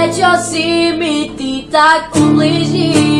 Let your simity tak ubliží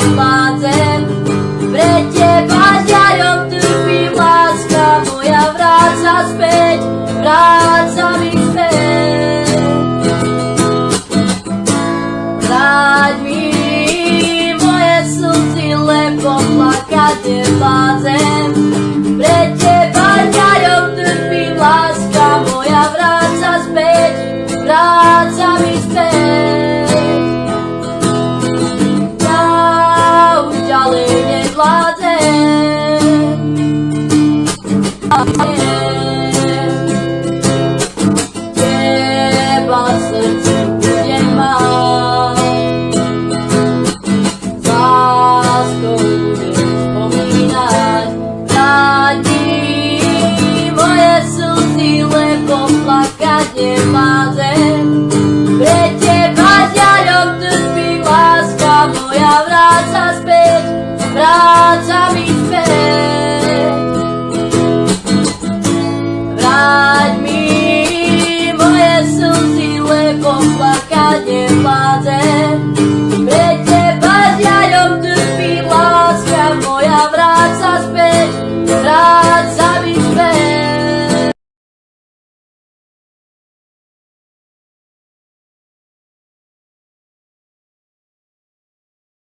deposit. father